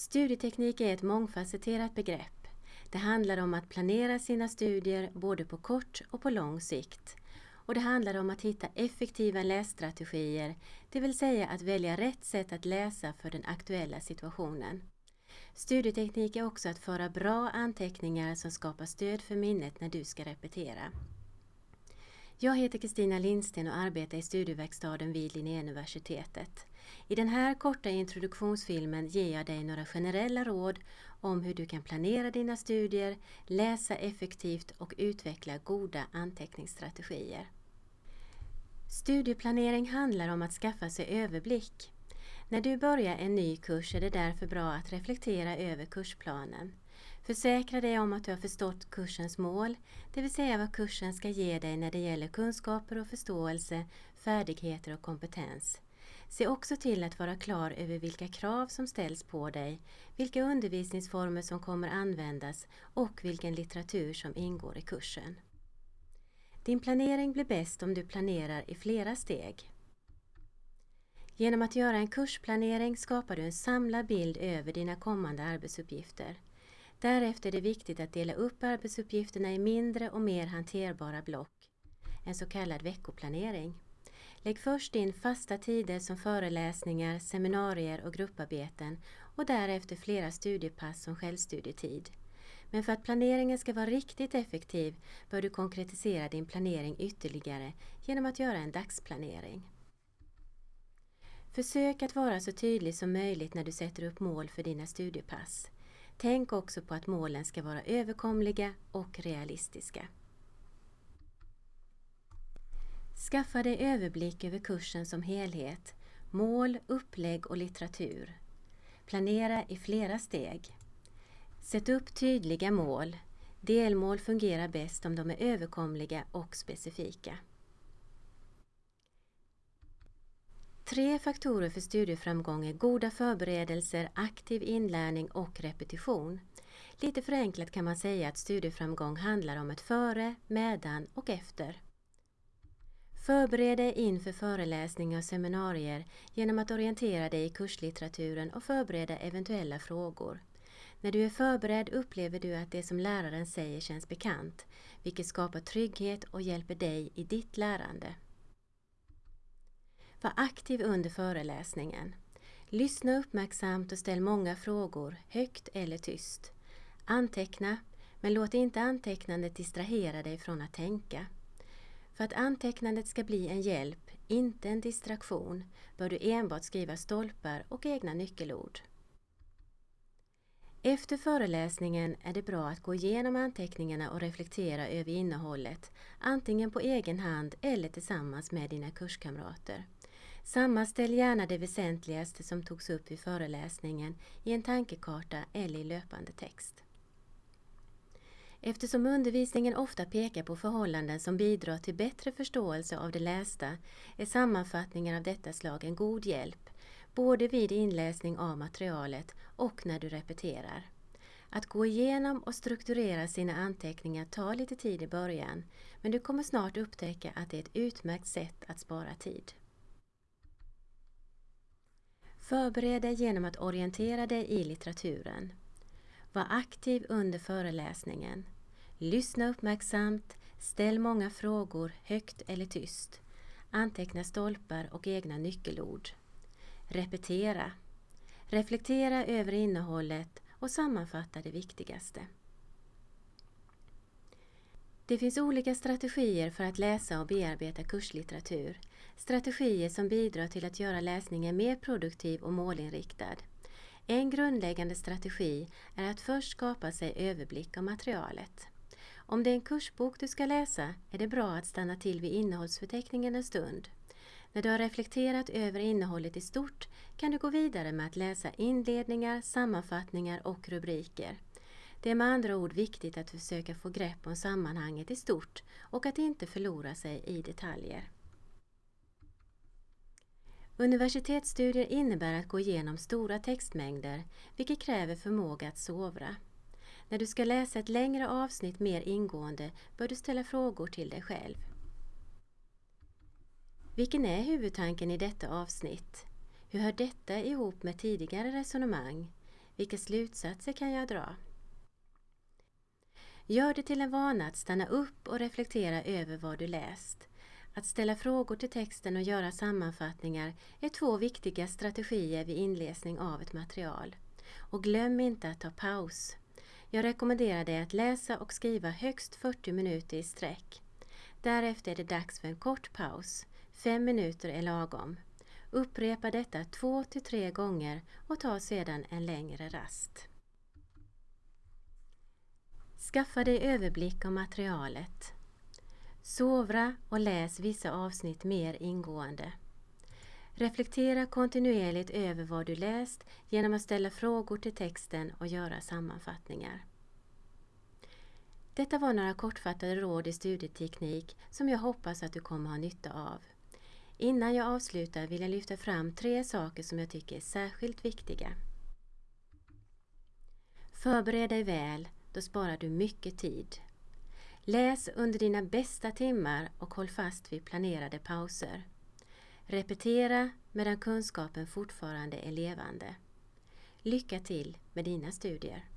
Studieteknik är ett mångfacetterat begrepp. Det handlar om att planera sina studier både på kort och på lång sikt. Och det handlar om att hitta effektiva lässtrategier, det vill säga att välja rätt sätt att läsa för den aktuella situationen. Studieteknik är också att föra bra anteckningar som skapar stöd för minnet när du ska repetera. Jag heter Kristina Lindsten och arbetar i studieverkstaden vid Linnéuniversitetet. I den här korta introduktionsfilmen ger jag dig några generella råd om hur du kan planera dina studier, läsa effektivt och utveckla goda anteckningsstrategier. Studieplanering handlar om att skaffa sig överblick. När du börjar en ny kurs är det därför bra att reflektera över kursplanen. Försäkra dig om att du har förstått kursens mål, det vill säga vad kursen ska ge dig när det gäller kunskaper och förståelse, färdigheter och kompetens. Se också till att vara klar över vilka krav som ställs på dig, vilka undervisningsformer som kommer användas och vilken litteratur som ingår i kursen. Din planering blir bäst om du planerar i flera steg. Genom att göra en kursplanering skapar du en samlad bild över dina kommande arbetsuppgifter. Därefter är det viktigt att dela upp arbetsuppgifterna i mindre och mer hanterbara block, en så kallad veckoplanering. Lägg först in fasta tider som föreläsningar, seminarier och grupparbeten och därefter flera studiepass som självstudietid. Men för att planeringen ska vara riktigt effektiv bör du konkretisera din planering ytterligare genom att göra en dagsplanering. Försök att vara så tydlig som möjligt när du sätter upp mål för dina studiepass. Tänk också på att målen ska vara överkomliga och realistiska. Skaffa dig överblick över kursen som helhet, mål, upplägg och litteratur. Planera i flera steg. Sätt upp tydliga mål. Delmål fungerar bäst om de är överkomliga och specifika. Tre faktorer för studieframgång är goda förberedelser, aktiv inlärning och repetition. Lite förenklat kan man säga att studieframgång handlar om ett före, medan och efter. Förbered dig inför föreläsningar och seminarier genom att orientera dig i kurslitteraturen och förbereda eventuella frågor. När du är förberedd upplever du att det som läraren säger känns bekant, vilket skapar trygghet och hjälper dig i ditt lärande. Var aktiv under föreläsningen. Lyssna uppmärksamt och ställ många frågor, högt eller tyst. Anteckna, men låt inte antecknandet distrahera dig från att tänka. För att antecknandet ska bli en hjälp, inte en distraktion, bör du enbart skriva stolpar och egna nyckelord. Efter föreläsningen är det bra att gå igenom anteckningarna och reflektera över innehållet, antingen på egen hand eller tillsammans med dina kurskamrater. Sammanställ gärna det väsentligaste som togs upp vid föreläsningen i en tankekarta eller i löpande text. Eftersom undervisningen ofta pekar på förhållanden som bidrar till bättre förståelse av det lästa är sammanfattningar av detta slag en god hjälp, både vid inläsning av materialet och när du repeterar. Att gå igenom och strukturera sina anteckningar tar lite tid i början, men du kommer snart upptäcka att det är ett utmärkt sätt att spara tid. Förbered dig genom att orientera dig i litteraturen. Var aktiv under föreläsningen. Lyssna uppmärksamt, ställ många frågor högt eller tyst. Anteckna stolpar och egna nyckelord. Repetera. Reflektera över innehållet och sammanfatta det viktigaste. Det finns olika strategier för att läsa och bearbeta kurslitteratur. Strategier som bidrar till att göra läsningen mer produktiv och målinriktad. En grundläggande strategi är att först skapa sig överblick av materialet. Om det är en kursbok du ska läsa är det bra att stanna till vid innehållsförteckningen en stund. När du har reflekterat över innehållet i stort kan du gå vidare med att läsa inledningar, sammanfattningar och rubriker. Det är med andra ord viktigt att försöka få grepp om sammanhanget i stort och att inte förlora sig i detaljer. Universitetsstudier innebär att gå igenom stora textmängder, vilket kräver förmåga att sovra. När du ska läsa ett längre avsnitt mer ingående bör du ställa frågor till dig själv. Vilken är huvudtanken i detta avsnitt? Hur hör detta ihop med tidigare resonemang? Vilka slutsatser kan jag dra? Gör det till en vana att stanna upp och reflektera över vad du läst. Att ställa frågor till texten och göra sammanfattningar är två viktiga strategier vid inläsning av ett material. Och glöm inte att ta paus. Jag rekommenderar dig att läsa och skriva högst 40 minuter i sträck. Därefter är det dags för en kort paus. Fem minuter är lagom. Upprepa detta två till tre gånger och ta sedan en längre rast. Skaffa dig överblick av materialet. Sovra och läs vissa avsnitt mer ingående. Reflektera kontinuerligt över vad du läst genom att ställa frågor till texten och göra sammanfattningar. Detta var några kortfattade råd i studieteknik som jag hoppas att du kommer ha nytta av. Innan jag avslutar vill jag lyfta fram tre saker som jag tycker är särskilt viktiga. Förbered dig väl, då sparar du mycket tid. Läs under dina bästa timmar och håll fast vid planerade pauser. Repetera medan kunskapen fortfarande är levande. Lycka till med dina studier!